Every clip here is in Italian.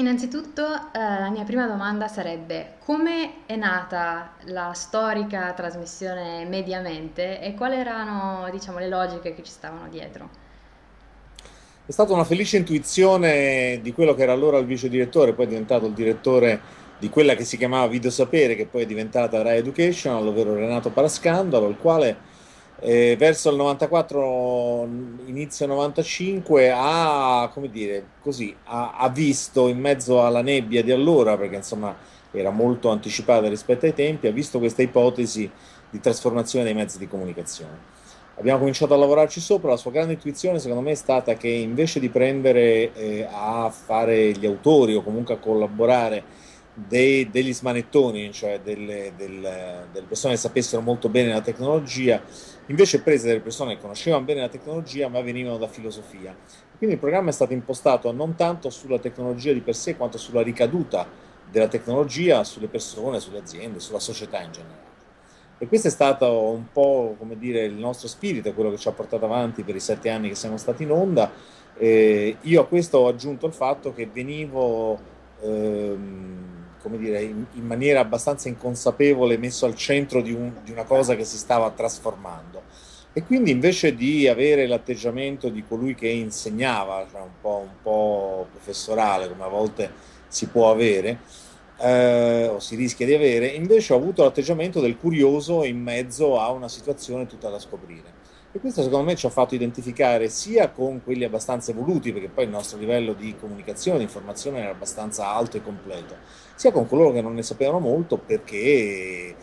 Innanzitutto, eh, la mia prima domanda sarebbe come è nata la storica trasmissione Mediamente e quali erano, diciamo, le logiche che ci stavano dietro? È stata una felice intuizione di quello che era allora il vice direttore, poi è diventato il direttore di quella che si chiamava Video Sapere, che poi è diventata Rai Education, ovvero Renato Parascandalo, il quale eh, verso il 94, inizio 95, ha, come dire, così, ha, ha, visto in mezzo alla nebbia di allora, perché insomma era molto anticipata rispetto ai tempi, ha visto questa ipotesi di trasformazione dei mezzi di comunicazione. Abbiamo cominciato a lavorarci sopra, la sua grande intuizione secondo me è stata che invece di prendere eh, a fare gli autori o comunque a collaborare dei, degli smanettoni, cioè delle, delle, delle, persone che sapessero molto bene la tecnologia, invece prese delle persone che conoscevano bene la tecnologia ma venivano da filosofia. Quindi il programma è stato impostato non tanto sulla tecnologia di per sé quanto sulla ricaduta della tecnologia sulle persone, sulle aziende, sulla società in generale. E questo è stato un po' come dire, il nostro spirito, quello che ci ha portato avanti per i sette anni che siamo stati in onda. Eh, io a questo ho aggiunto il fatto che venivo ehm, come dire, in, in, maniera abbastanza inconsapevole messo al centro di, un, di una cosa che si stava trasformando. E quindi invece di avere l'atteggiamento di colui che insegnava, cioè un, po', un po' professorale come a volte si può avere, eh, o si rischia di avere, invece ho avuto l'atteggiamento del curioso in mezzo a una situazione tutta da scoprire. E questo secondo me ci ha fatto identificare sia con quelli abbastanza evoluti, perché poi il nostro livello di comunicazione, di informazione era abbastanza alto e completo, sia con coloro che non ne sapevano molto perché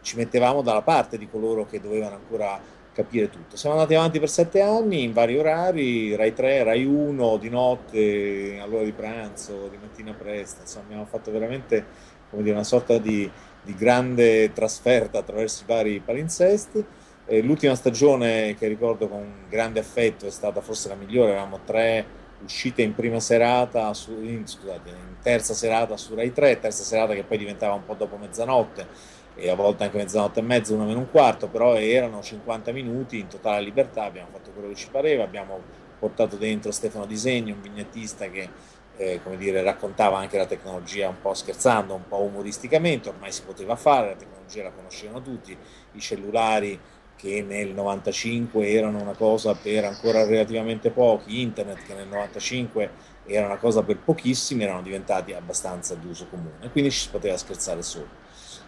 ci mettevamo dalla parte di coloro che dovevano ancora capire tutto. Siamo andati avanti per sette anni in vari orari, Rai 3, Rai 1, di notte, all'ora di pranzo, di mattina presto, insomma abbiamo fatto veramente dire, una sorta di, di grande trasferta attraverso i vari palinsesti eh, l'ultima stagione che ricordo con grande affetto è stata forse la migliore, avevamo tre uscite in prima serata, su, in, scusate, in terza serata su Rai 3, terza serata che poi diventava un po' dopo mezzanotte e a volte anche mezzanotte e mezza, una meno un quarto, però erano 50 minuti in totale libertà, abbiamo fatto quello che ci pareva, abbiamo portato dentro Stefano Disegni, un vignettista che eh, come dire, raccontava anche la tecnologia un po' scherzando, un po' umoristicamente, ormai si poteva fare, la tecnologia la conoscevano tutti, i cellulari che nel 95 erano una cosa per ancora relativamente pochi, internet che nel 95 era una cosa per pochissimi, erano diventati abbastanza d'uso comune, quindi ci si poteva scherzare solo.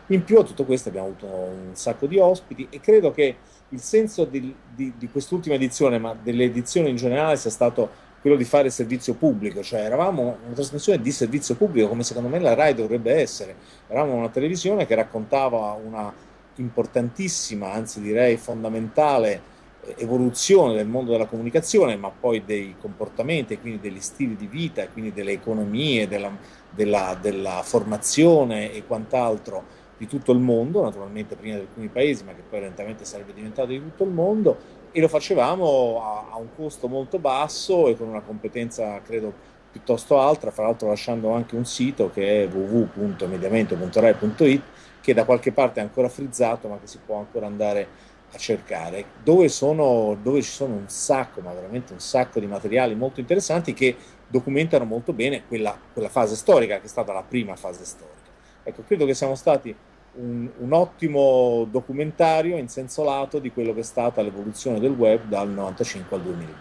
In più a tutto questo abbiamo avuto un sacco di ospiti e credo che il senso di, di, di quest'ultima edizione, ma delle edizioni in generale, sia stato quello di fare servizio pubblico, cioè eravamo una trasmissione di servizio pubblico come secondo me la RAI dovrebbe essere, eravamo una televisione che raccontava una importantissima, anzi direi fondamentale eh, evoluzione del mondo della comunicazione, ma poi dei comportamenti, quindi degli stili di vita, quindi delle economie, della, della, della formazione e quant'altro di tutto il mondo, naturalmente prima di alcuni paesi, ma che poi lentamente sarebbe diventato di tutto il mondo, e lo facevamo a, a un costo molto basso e con una competenza, credo, piuttosto alta, fra l'altro lasciando anche un sito che è www.mediamento.rai.it che da qualche parte è ancora frizzato ma che si può ancora andare a cercare, dove, sono, dove ci sono un sacco, ma veramente un sacco di materiali molto interessanti che documentano molto bene quella, quella fase storica che è stata la prima fase storica. Ecco, credo che siamo stati un, un, ottimo documentario in senso lato di quello che è stata l'evoluzione del web dal 95 al 2002.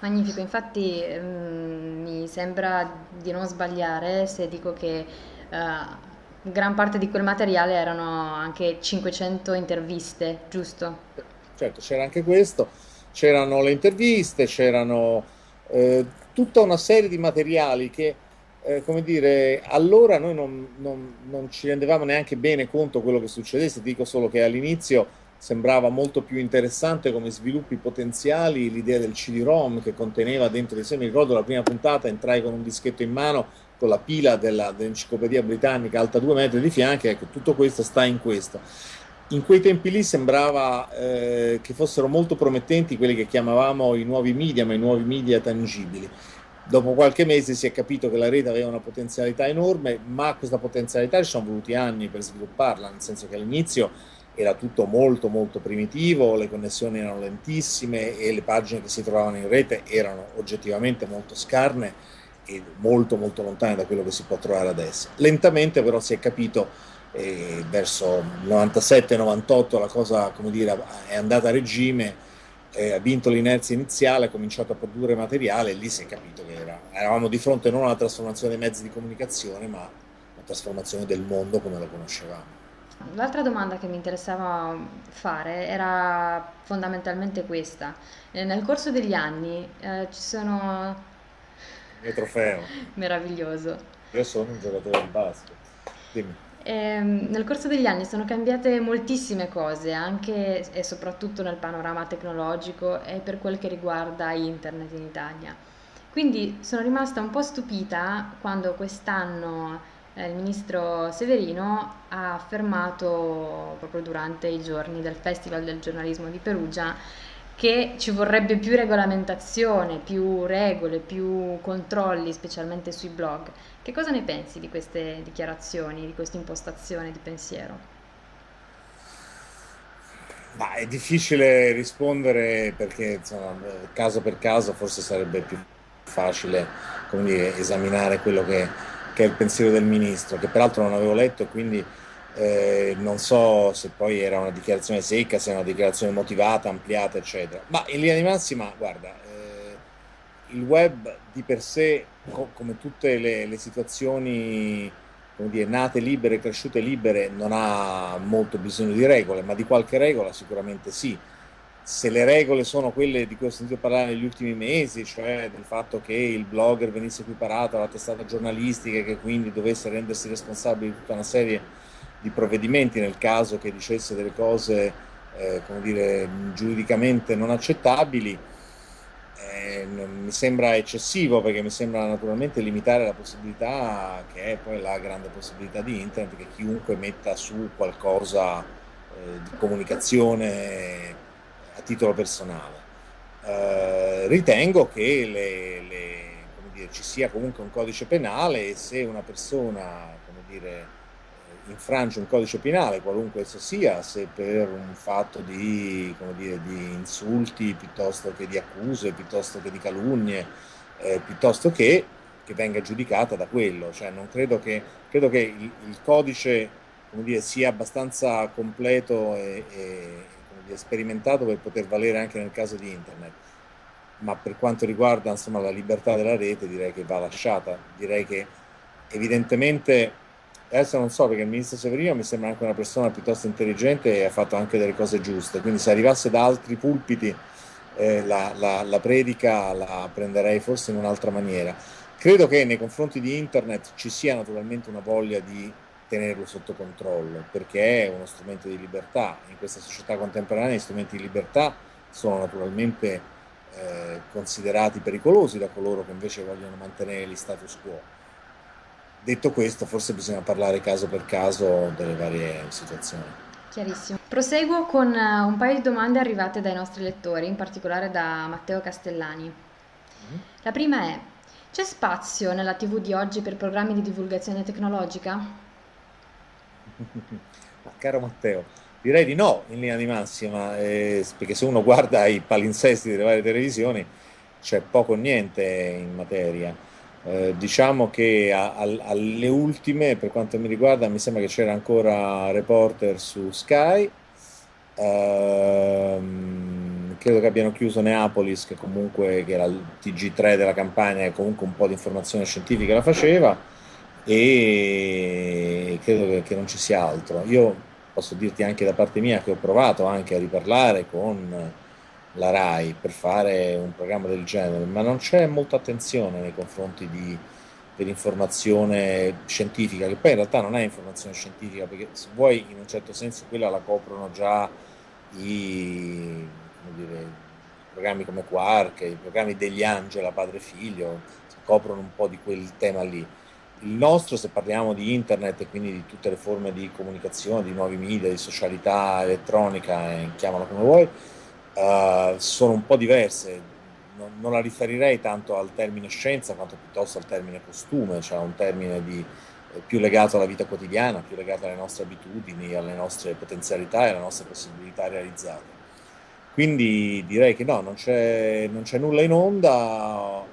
Magnifico, infatti mm, mi sembra di non sbagliare se dico che uh, gran parte di quel materiale erano anche 500 interviste, giusto? Certo, c'era anche questo, c'erano le interviste, c'erano eh, tutta una serie di materiali che, eh, come dire, allora noi non, non, non ci rendevamo neanche bene conto quello che succedesse, dico solo che all'inizio sembrava molto più interessante come sviluppi potenziali l'idea del CD-ROM che conteneva dentro di sé, mi ricordo la prima puntata, entrai con un dischetto in mano con la pila dell'enciclopedia britannica alta due metri di fianchi, ecco, tutto questo sta in questo. In quei tempi lì sembrava eh, che fossero molto promettenti quelli che chiamavamo i nuovi media, ma i nuovi media tangibili. Dopo qualche mese si è capito che la rete aveva una potenzialità enorme, ma questa potenzialità ci sono voluti anni per svilupparla, nel senso che all'inizio era tutto molto molto primitivo, le connessioni erano lentissime e le pagine che si trovavano in rete erano oggettivamente molto scarne e molto molto lontane da quello che si può trovare adesso. Lentamente però si è capito eh, verso il 97-98 la cosa come dire, è andata a regime, eh, ha vinto l'inerzia iniziale, ha cominciato a produrre materiale e lì si è capito che era, eravamo di fronte non alla trasformazione dei mezzi di comunicazione ma alla trasformazione del mondo come lo conoscevamo. L'altra domanda che mi interessava fare era fondamentalmente questa. Eh, nel corso degli anni eh, ci sono... Il mio trofeo. Meraviglioso. Io sono un giocatore di basket. Dimmi. Eh, nel corso degli anni sono cambiate moltissime cose, anche e soprattutto nel panorama tecnologico e per quel che riguarda internet in Italia. Quindi sono rimasta un po' stupita quando quest'anno eh, il ministro Severino ha affermato proprio durante i giorni del Festival del giornalismo di Perugia che ci vorrebbe più regolamentazione, più regole, più controlli, specialmente sui blog. Che cosa ne pensi di queste dichiarazioni, di questa impostazione di pensiero? Ma è difficile rispondere perché insomma, caso per caso forse sarebbe più facile dire, esaminare quello che, che, è il pensiero del ministro, che peraltro non avevo letto e quindi eh, non so se poi era una dichiarazione secca, se era una dichiarazione motivata, ampliata, eccetera. Ma in linea di massima, guarda, eh, il web di per sé, co come tutte le, le situazioni dire, nate libere, cresciute libere, non ha molto bisogno di regole, ma di qualche regola sicuramente sì. Se le regole sono quelle di cui ho sentito parlare negli ultimi mesi, cioè del fatto che il blogger venisse equiparato alla testata giornalistica e che quindi dovesse rendersi responsabile di tutta una serie di provvedimenti nel caso che dicesse delle cose eh, come dire, giuridicamente non accettabili, eh, mi sembra eccessivo perché mi sembra naturalmente limitare la possibilità, che è poi la grande possibilità di internet, che chiunque metta su qualcosa eh, di comunicazione a titolo personale. Eh, ritengo che le, le, dire, ci sia comunque un codice penale e se una persona come dire, infrange un codice penale, qualunque esso sia, se per un fatto di, dire, di insulti piuttosto che di accuse, piuttosto che di calunnie, eh, piuttosto che, che, venga giudicata da quello. Cioè, non credo che, credo che il, il codice dire, sia abbastanza completo e, e dire, sperimentato per poter valere anche nel caso di internet. Ma per quanto riguarda insomma, la libertà della rete direi che va lasciata, direi che evidentemente adesso non so perché il ministro Severino mi sembra anche una persona piuttosto intelligente e ha fatto anche delle cose giuste, quindi se arrivasse da altri pulpiti eh, la, la, la, predica la prenderei forse in un'altra maniera. Credo che nei confronti di internet ci sia naturalmente una voglia di tenerlo sotto controllo, perché è uno strumento di libertà. In questa società contemporanea gli strumenti di libertà sono naturalmente eh, considerati pericolosi da coloro che invece vogliono mantenere gli status quo Detto questo, forse bisogna parlare caso per caso delle varie situazioni. Chiarissimo. Proseguo con eh, un paio di domande arrivate dai nostri lettori, in particolare da Matteo Castellani. Mm-hmm. La prima è, c'è spazio nella TV di oggi per programmi di divulgazione tecnologica? Caro Matteo, direi di no in linea di massima, eh, perché se uno guarda i palinsesti delle varie televisioni c'è poco o niente in materia. Eh, diciamo che a, a, alle ultime, per quanto mi riguarda, mi sembra che c'era ancora Reporter su Sky. Ehm, credo che abbiano chiuso Neapolis, che comunque che era il TG3 della campagna, e comunque un po' di informazione scientifica la faceva. E credo che, che non ci sia altro. Io posso dirti anche da parte mia che ho provato anche a riparlare con la RAI per fare un programma del genere, ma non c'è molta attenzione nei confronti di, dell'informazione scientifica, che poi in realtà non è informazione scientifica, perché se vuoi in un certo senso quella la coprono già i, dire, i programmi come Quark, i programmi degli Angela, padre e figlio, coprono un po' di quel tema lì. Il nostro, se parliamo di internet e quindi di tutte le forme di comunicazione, di nuovi media, di socialità elettronica, eh, chiamalo come vuoi, uh, sono un po' diverse. Non, non, la riferirei tanto al termine scienza quanto piuttosto al termine costume, cioè un termine di, eh, più legato alla vita quotidiana, più legato alle nostre abitudini, alle nostre potenzialità e alle nostre possibilità realizzate. Quindi direi che no, non c'è, non c'è nulla in onda,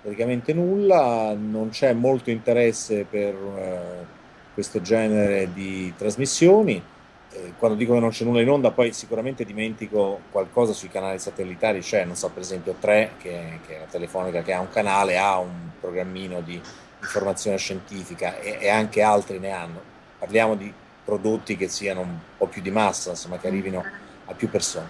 praticamente nulla, non c'è molto interesse per eh, questo genere di trasmissioni. Eh, quando dico che non c'è nulla in onda, poi sicuramente dimentico qualcosa sui canali satellitari, c'è, non so, per esempio 3, che, che, è la telefonica che ha un canale, ha un programmino di informazione scientifica e, e anche altri ne hanno. Parliamo di prodotti che siano un po' più di massa, insomma, che arrivino a più persone.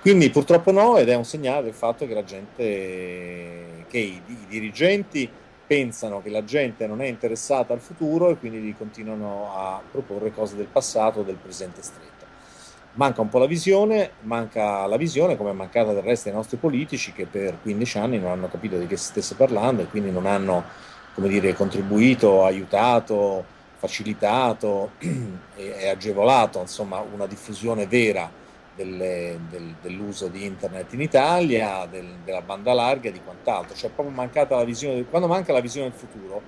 Quindi purtroppo no, ed è un segnale del fatto che la gente, che i, i dirigenti pensano che la gente non è interessata al futuro e quindi continuano a proporre cose del passato o del presente stretto. Manca un po' la visione, manca la visione come è mancata del resto ai nostri politici che per 15 anni non hanno capito di che si stesse parlando e quindi non hanno come dire, contribuito, aiutato, facilitato e, agevolato insomma, una diffusione vera delle, del, dell'uso di internet in Italia, del, della banda larga e di quant'altro. Cioè, proprio mancata la visione, quando manca la visione del futuro,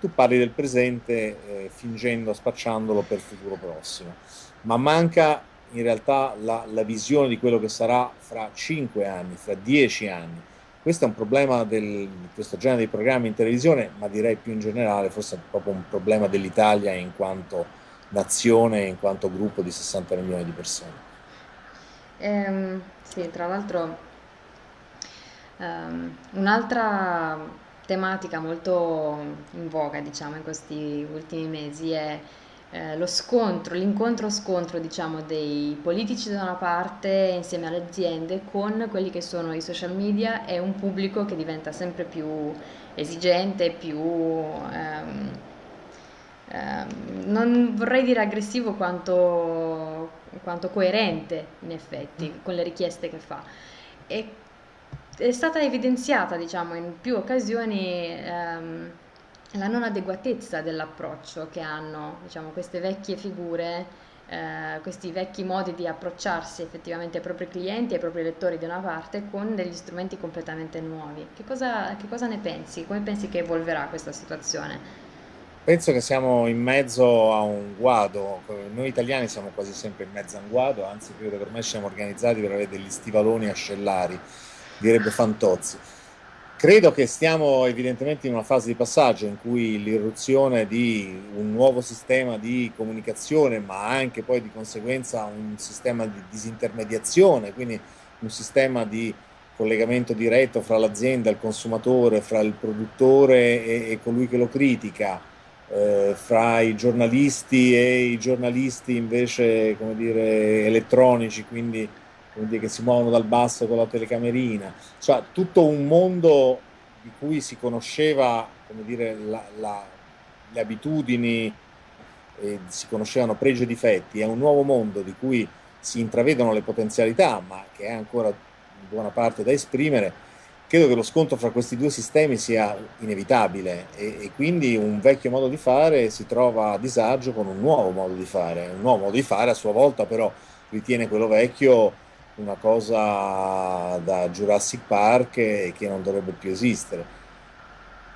tu parli del presente eh, fingendo, spacciandolo per il futuro prossimo, ma manca in realtà la, la visione di quello che sarà fra cinque anni, fra dieci anni questo è un problema di questo genere di programmi in televisione, ma direi più in generale, forse è proprio un problema dell'Italia in quanto nazione, in quanto gruppo di 60 milioni di persone. Ehm, sì, tra l'altro ehm, un'altra tematica molto in voga, diciamo, in questi ultimi mesi è eh, lo scontro, l'incontro-scontro diciamo, dei politici da una parte insieme alle aziende con quelli che sono i social media e un pubblico che diventa sempre più esigente, più... Ehm, ehm, non vorrei dire aggressivo quanto, quanto coerente in effetti con le richieste che fa. E è stata evidenziata diciamo, in più occasioni ehm, la non adeguatezza dell'approccio che hanno diciamo, queste vecchie figure, eh, questi vecchi modi di approcciarsi effettivamente ai propri clienti, ai propri lettori da una parte, con degli strumenti completamente nuovi. Che cosa, che cosa ne pensi? Come pensi che evolverà questa situazione? Penso che siamo in mezzo a un guado, noi italiani siamo quasi sempre in mezzo a un guado, anzi credo che ormai siamo organizzati per avere degli stivaloni ascellari, direbbe Fantozzi. Credo che stiamo evidentemente in una fase di passaggio in cui l'irruzione di un nuovo sistema di comunicazione, ma anche poi di conseguenza un sistema di disintermediazione, quindi un sistema di collegamento diretto fra l'azienda, il consumatore, fra il produttore e, e colui che lo critica, eh, fra i giornalisti e i giornalisti invece, come dire, elettronici, quindi dire, che si muovono dal basso con la telecamerina, cioè tutto un mondo di cui si conosceva come dire, la, la, le abitudini, eh, si conoscevano pregi e difetti, è un nuovo mondo di cui si intravedono le potenzialità, ma che è ancora in buona parte da esprimere, credo che lo scontro fra questi due sistemi sia inevitabile e, e, quindi un vecchio modo di fare si trova a disagio con un nuovo modo di fare. Un nuovo modo di fare a sua volta però ritiene quello vecchio una cosa da Jurassic Park e che non dovrebbe più esistere.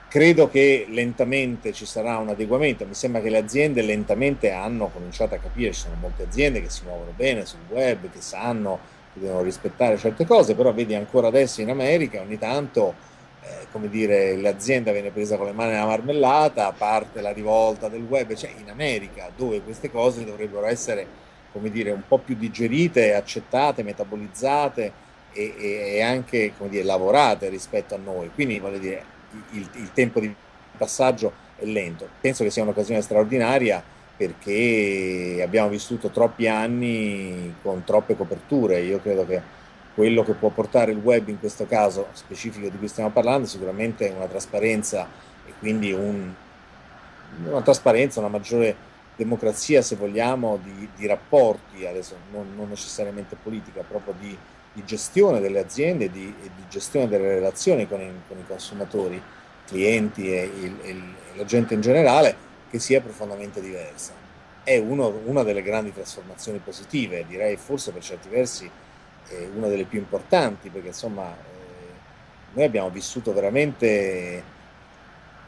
Credo che lentamente ci sarà un adeguamento, mi sembra che le aziende lentamente hanno cominciato a capire, ci sono molte aziende che si muovono bene sul web, che sanno che devono rispettare certe cose, però vedi ancora adesso in America ogni tanto, eh, come dire, l'azienda viene presa con le mani nella marmellata, parte la rivolta del web, cioè in America dove queste cose dovrebbero essere come dire, un po' più digerite, accettate, metabolizzate e, e anche come dire, lavorate rispetto a noi. Quindi voglio dire, il, il tempo di passaggio è lento. Penso che sia un'occasione straordinaria perché abbiamo vissuto troppi anni con troppe coperture. Io credo che quello che può portare il web in questo caso specifico di cui stiamo parlando sicuramente è una trasparenza e quindi un, una trasparenza, una maggiore democrazia, se vogliamo, di, di rapporti, adesso non, non, necessariamente politica, proprio di, di gestione delle aziende di, e di gestione delle relazioni con i, con i consumatori, clienti e, il, e, la gente in generale, che sia profondamente diversa. È uno, una delle grandi trasformazioni positive, direi forse per certi versi è una delle più importanti, perché insomma eh, noi abbiamo vissuto veramente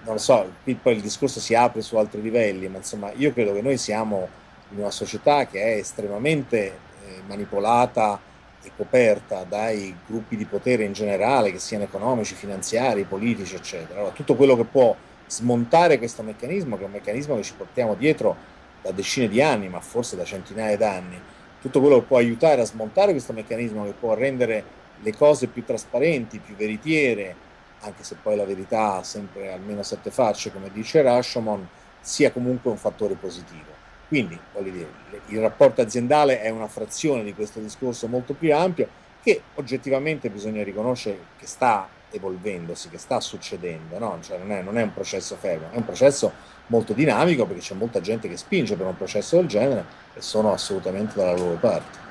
non lo so, poi il discorso si apre su altri livelli, ma insomma io credo che noi siamo in una società che è estremamente eh, manipolata è coperta dai gruppi di potere in generale, che siano economici, finanziari, politici, eccetera. Allora, tutto quello che può smontare questo meccanismo, che è un meccanismo che ci portiamo dietro da decine di anni, ma forse da centinaia d'anni, tutto quello che può aiutare a smontare questo meccanismo, che può rendere le cose più trasparenti, più veritiere, anche se poi la verità ha sempre almeno sette facce, come dice Rashomon, sia comunque un fattore positivo. Quindi, voglio dire, il rapporto aziendale è una frazione di questo discorso molto più ampio che oggettivamente bisogna riconoscere che sta evolvendosi, che sta succedendo, no? cioè non, è, non è un processo fermo, è un processo molto dinamico perché c'è molta gente che spinge per un processo del genere e sono assolutamente dalla loro parte.